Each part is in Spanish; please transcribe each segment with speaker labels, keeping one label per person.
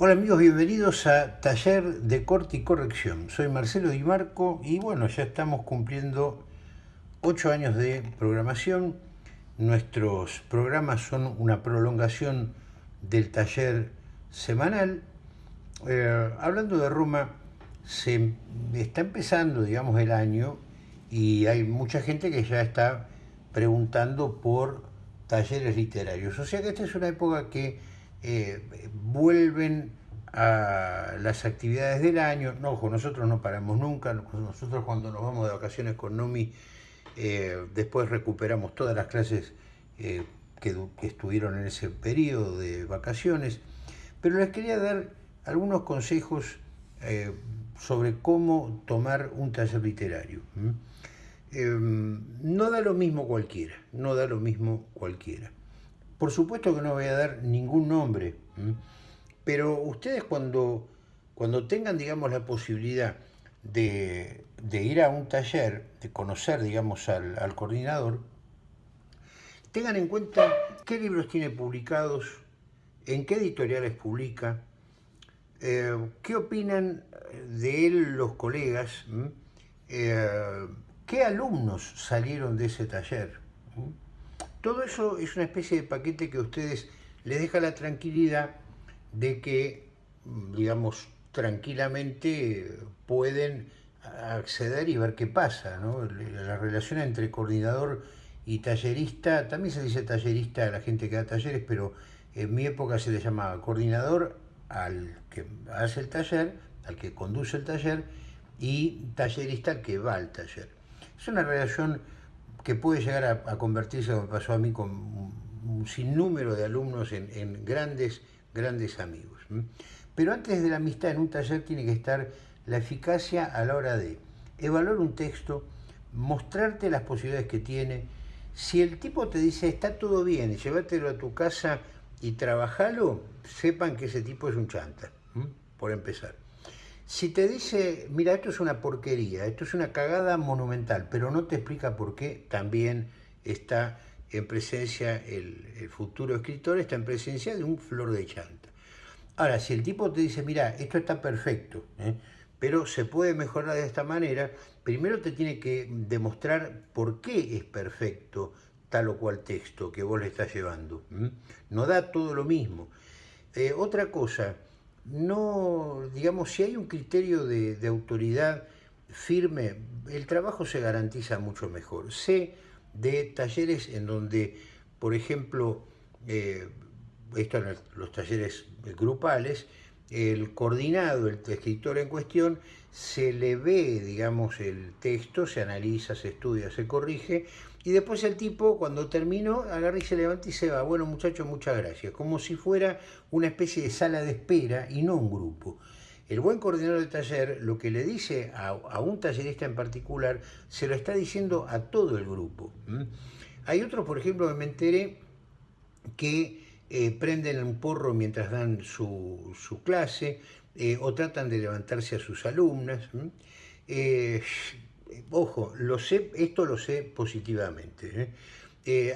Speaker 1: Hola amigos, bienvenidos a Taller de Corte y Corrección. Soy Marcelo Di Marco y bueno, ya estamos cumpliendo ocho años de programación. Nuestros programas son una prolongación del taller semanal. Eh, hablando de Roma, se está empezando, digamos, el año y hay mucha gente que ya está preguntando por talleres literarios. O sea que esta es una época que eh, vuelven a las actividades del año. No, ojo, nosotros no paramos nunca. Nosotros cuando nos vamos de vacaciones con Nomi, eh, después recuperamos todas las clases eh, que, estuvieron en ese periodo de vacaciones. Pero les quería dar algunos consejos sobre cómo tomar un taller literario. no da lo mismo cualquiera, no da lo mismo cualquiera. Por supuesto que no voy a dar ningún nombre, pero ustedes cuando, cuando tengan, digamos, la posibilidad de, ir a un taller, de conocer, digamos, al, coordinador, tengan en cuenta qué libros tiene publicados, en qué editoriales publica, eh, qué opinan de él los colegas, eh, qué alumnos salieron de ese taller. Todo eso es una especie de paquete que a ustedes les deja la tranquilidad de que, digamos, tranquilamente pueden acceder y ver qué pasa. La relación entre coordinador y tallerista, también se dice tallerista a la gente que da talleres, pero en mi época se le llamaba coordinador al que hace el taller, al que conduce el taller, y tallerista al que va al taller. Es una relación que puede llegar a, convertirse, como pasó a mí, con un sinnúmero de alumnos en, grandes, grandes amigos. Pero antes de la amistad en un taller tiene que estar la eficacia a la hora de evaluar un texto, mostrarte las posibilidades que tiene. Si el tipo te dice, está todo bien, llévatelo a tu casa y trabajalo, sepan que ese tipo es un chanta, por empezar. Si te dice, mira, esto es una porquería, esto es una cagada monumental, pero no te explica por qué, también está en presencia, el, futuro escritor está en presencia de un flor de chanta. Ahora, si el tipo te dice, mira, esto está perfecto, ¿eh? pero se puede mejorar de esta manera, primero te tiene que demostrar por qué es perfecto tal o cual texto que vos le estás llevando. No da todo lo mismo. Eh, otra cosa, no, digamos, si hay un criterio de, autoridad firme, el trabajo se garantiza mucho mejor. Sé de talleres en donde, por ejemplo, eh, estos los talleres grupales, el coordinado, el escritor en cuestión, se le ve, digamos, el texto, se analiza, se estudia, se corrige, y después el tipo, cuando terminó, agarra y se levanta y se va. Bueno, muchachos, muchas gracias. Como si fuera una especie de sala de espera y no un grupo. El buen coordinador de taller lo que le dice a, un tallerista en particular, se lo está diciendo a todo el grupo. Hay otros, por ejemplo, que me enteré que eh, prenden un porro mientras dan su, clase eh, o tratan de levantarse a sus alumnas. Ojo, lo sé, esto lo sé positivamente.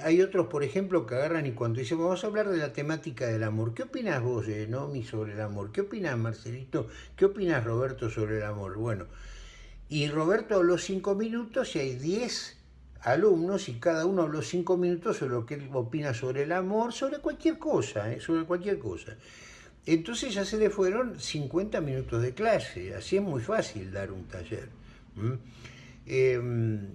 Speaker 1: hay otros, por ejemplo, que agarran y cuando dicen, vamos a hablar de la temática del amor, ¿qué opinas vos, Nomi, sobre el amor? ¿Qué opinas, Marcelito? ¿Qué opinas, Roberto, sobre el amor? Bueno, y Roberto habló cinco minutos y hay diez alumnos y cada uno habló cinco minutos sobre lo que él opina sobre el amor, sobre cualquier cosa, ¿eh? sobre cualquier cosa. Entonces ya se le fueron 50 minutos de clase, así es muy fácil dar un taller. Em,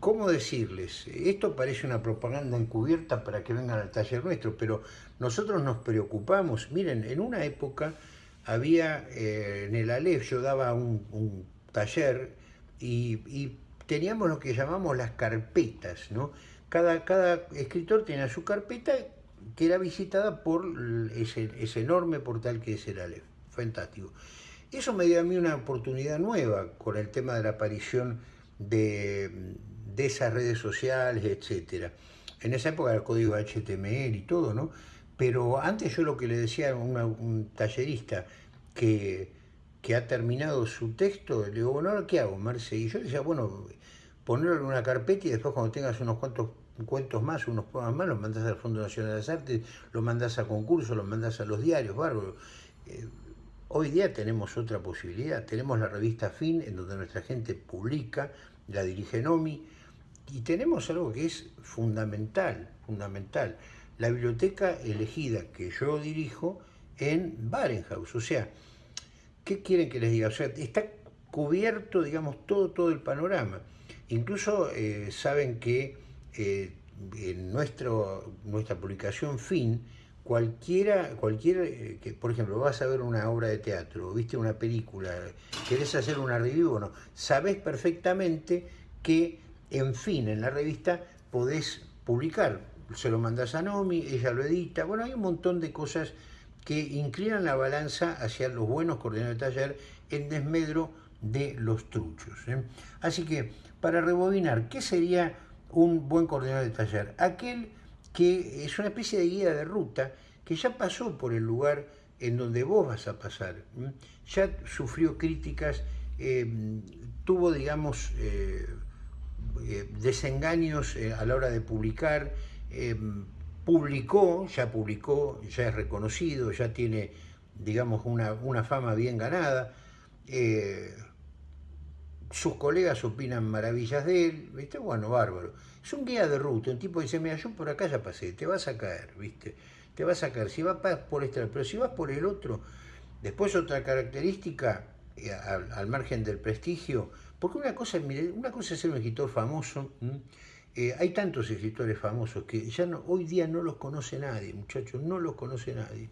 Speaker 1: ¿Cómo decirles? Esto parece una propaganda encubierta para que vengan al taller nuestro, pero nosotros nos preocupamos. Miren, en una época había eh, en el Aleph, yo daba un, taller y teníamos lo que llamamos las carpetas, ¿no? Cada, cada escritor tenía su carpeta que era visitada por ese, enorme portal que es el Aleph. Fantástico. Eso me dio a mí una oportunidad nueva con el tema de la aparición de, esas redes sociales, etc. En esa época el código HTML y todo, ¿no? Pero antes yo lo que le decía a un tallerista que, que ha terminado su texto, le digo, bueno, ¿qué hago, Marce? Y yo le decía, bueno, ponerlo en una carpeta y después cuando tengas unos cuantos cuentos más, unos poemas más, los mandas al Fondo Nacional de las Artes, los mandas a concursos, los mandas a los diarios, bárbaro. Eh, Hoy día tenemos otra posibilidad, tenemos la revista Fin, en donde nuestra gente publica, la dirige Nomi, y tenemos algo que es fundamental, fundamental, la biblioteca elegida que yo dirijo en Barenhaus, o sea, ¿qué quieren que les diga? O sea, está cubierto, digamos, todo, todo el panorama. Incluso eh, saben que eh, en nuestro, nuestra publicación Fin, cualquiera, cualquiera eh, que, por ejemplo, vas a ver una obra de teatro, viste una película, querés hacer una review, bueno, sabés perfectamente que, en fin, en la revista podés publicar, se lo mandas a Nomi, ella lo edita, bueno, hay un montón de cosas que inclinan la balanza hacia los buenos coordinadores de taller en desmedro de los truchos. ¿eh? Así que, para rebobinar, ¿qué sería un buen coordinador de taller? Aquel que es una especie de guía de ruta que ya pasó por el lugar en donde vos vas a pasar, ya sufrió críticas, eh, tuvo, digamos, eh, eh, desengaños a la hora de publicar, publicó, ya publicó, ya es reconocido, ya tiene, digamos, una, una fama bien ganada, sus colegas opinan maravillas de él, ¿viste? Bueno, bárbaro. Es un guía de ruta, un tipo dice, mira, yo por acá ya pasé, te vas a caer, ¿viste? Te vas a caer, si vas por este pero si vas por el otro, después otra característica, eh, al, margen del prestigio, porque una cosa, una cosa es ser un escritor famoso, eh, hay tantos escritores famosos que ya no, hoy día no los conoce nadie, muchachos, no los conoce nadie.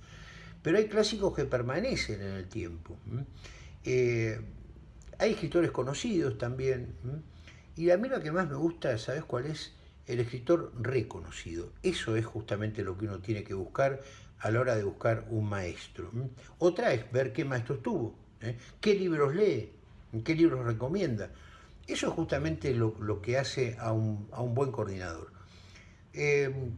Speaker 1: Pero hay clásicos que permanecen en el tiempo. Hay escritores conocidos también. Y a mí lo que más me gusta, ¿sabes cuál es? El escritor reconocido. Eso es justamente lo que uno tiene que buscar a la hora de buscar un maestro. Otra es ver qué maestro tuvo, ¿eh? qué libros lee, qué libros recomienda. Eso es justamente lo, que hace a un, buen coordinador. Em,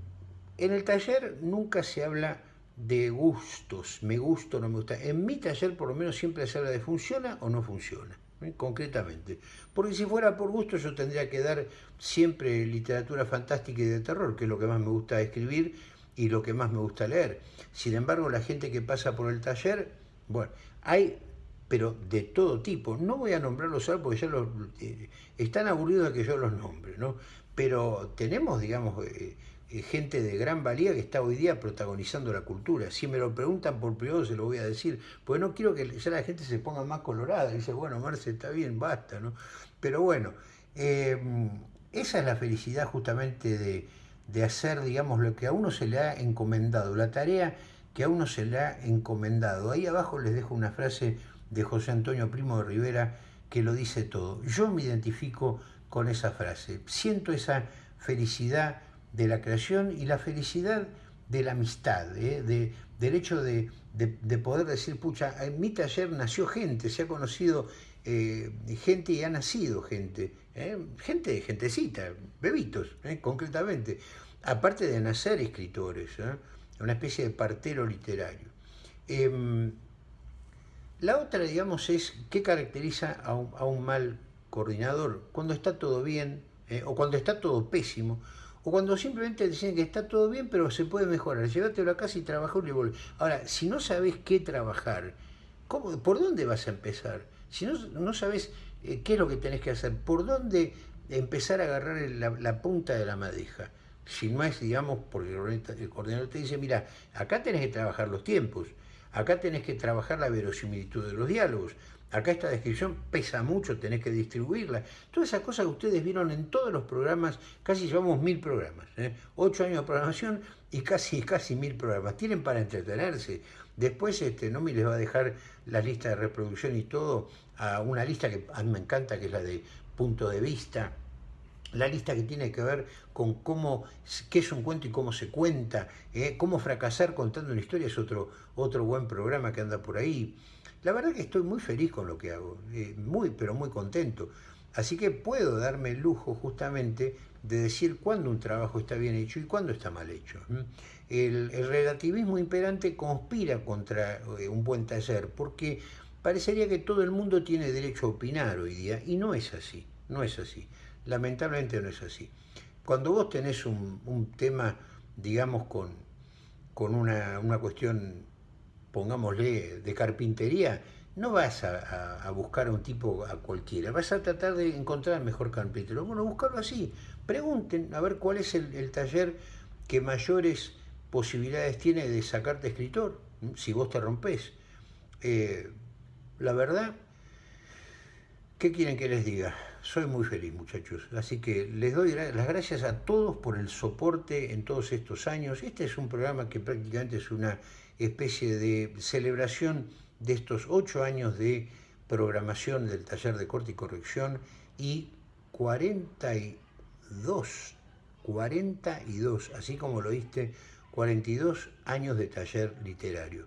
Speaker 1: en el taller nunca se habla de gustos, me gusta o no me gusta. En mi taller por lo menos siempre se habla de funciona o no funciona. ¿Eh? concretamente. Porque si fuera por gusto yo tendría que dar siempre literatura fantástica y de terror, que es lo que más me gusta escribir y lo que más me gusta leer. Sin embargo, la gente que pasa por el taller, bueno, hay, pero de todo tipo. No voy a nombrarlos ahora porque ya los, eh, están aburridos de que yo los nombre, ¿no? Pero tenemos, digamos, eh, gente de gran valía que está hoy día protagonizando la cultura. Si me lo preguntan por privado se lo voy a decir, porque no quiero que ya la gente se ponga más colorada. Dice, bueno, Marce, está bien, basta, ¿no? Pero bueno, eh, esa es la felicidad justamente de, de hacer, digamos, lo que a uno se le ha encomendado, la tarea que a uno se le ha encomendado. Ahí abajo les dejo una frase de José Antonio Primo de Rivera que lo dice todo. Yo me identifico con esa frase, siento esa felicidad de la creación y la felicidad de la amistad, ¿eh? de, del hecho de, poder decir, pucha, en mi taller nació gente, se ha conocido eh, gente y ha nacido gente, ¿eh? gente, gentecita, bebitos, concretamente, aparte de nacer escritores, una especie de partero literario. Em, la otra, digamos, es qué caracteriza a un, a un mal coordinador, cuando está todo bien o cuando está todo pésimo, o cuando simplemente dicen que está todo bien, pero se puede mejorar. Llévatelo a casa y trabajó y vuelve. Ahora, si no sabes qué trabajar, ¿cómo, ¿por dónde vas a empezar? Si no, no sabes eh, qué es lo que tenés que hacer, ¿por dónde empezar a agarrar la, punta de la madeja? Si no es, digamos, porque el coordinador te dice, mira, acá tenés que trabajar los tiempos, acá tenés que trabajar la verosimilitud de los diálogos, Acá esta descripción pesa mucho, tenés que distribuirla. Todas esas cosas que ustedes vieron en todos los programas, casi llevamos mil programas, ¿eh? ocho años de programación y casi, casi mil programas. Tienen para entretenerse. Después este, Nomi les va a dejar la lista de reproducción y todo a una lista que a mí me encanta, que es la de punto de vista, la lista que tiene que ver con cómo, qué es un cuento y cómo se cuenta, ¿eh? cómo fracasar contando una historia es otro, otro buen programa que anda por ahí. La verdad que estoy muy feliz con lo que hago, eh, muy, pero muy contento. Así que puedo darme el lujo justamente de decir cuándo un trabajo está bien hecho y cuándo está mal hecho. El, relativismo imperante conspira contra eh, un buen taller porque parecería que todo el mundo tiene derecho a opinar hoy día y no es así, no es así. Lamentablemente no es así. Cuando vos tenés un, tema, digamos, con, con una, una cuestión pongámosle, de carpintería, no vas a, buscar a un tipo a cualquiera, vas a tratar de encontrar el mejor carpintero. Bueno, buscarlo así, pregunten a ver cuál es el, taller que mayores posibilidades tiene de sacarte escritor, si vos te rompes. Eh, la verdad, ¿qué quieren que les diga? Soy muy feliz, muchachos. Así que les doy las gracias a todos por el soporte en todos estos años. Este es un programa que prácticamente es una especie de celebración de estos ocho años de programación del taller de corte y corrección y 42, 42, así como lo viste, 42 años de taller literario.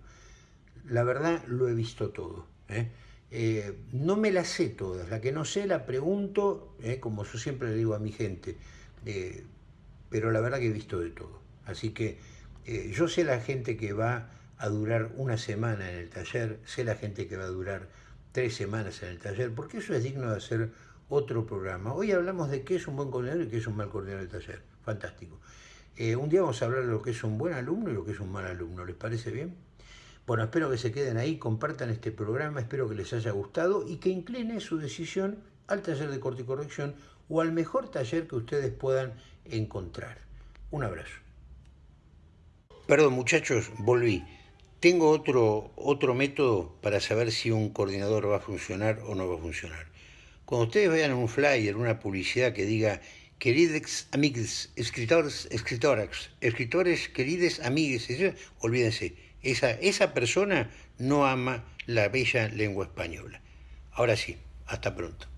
Speaker 1: La verdad lo he visto todo. ¿eh? Eh, no me la sé todas, la que no sé la pregunto, ¿eh? como yo siempre le digo a mi gente, pero la verdad que he visto de todo. Así que yo sé la gente que va a durar una semana en el taller, sé la gente que va a durar tres semanas en el taller, porque eso es digno de hacer otro programa. Hoy hablamos de qué es un buen coordinador y qué es un mal coordinador de taller. Fantástico. Eh, un día vamos a hablar de lo que es un buen alumno y lo que es un mal alumno. ¿Les parece bien? Bueno, espero que se queden ahí, compartan este programa, espero que les haya gustado y que incline su decisión al taller de corte y corrección o al mejor taller que ustedes puedan encontrar. Un abrazo. Perdón muchachos, volví. Tengo otro, otro método para saber si un coordinador va a funcionar o no va a funcionar. Cuando ustedes vean un flyer, una publicidad que diga queridos amigos, escritores, escritoras, escritores, queridos amigos, olvídense, esa, esa persona no ama la bella lengua española. Ahora sí, hasta pronto.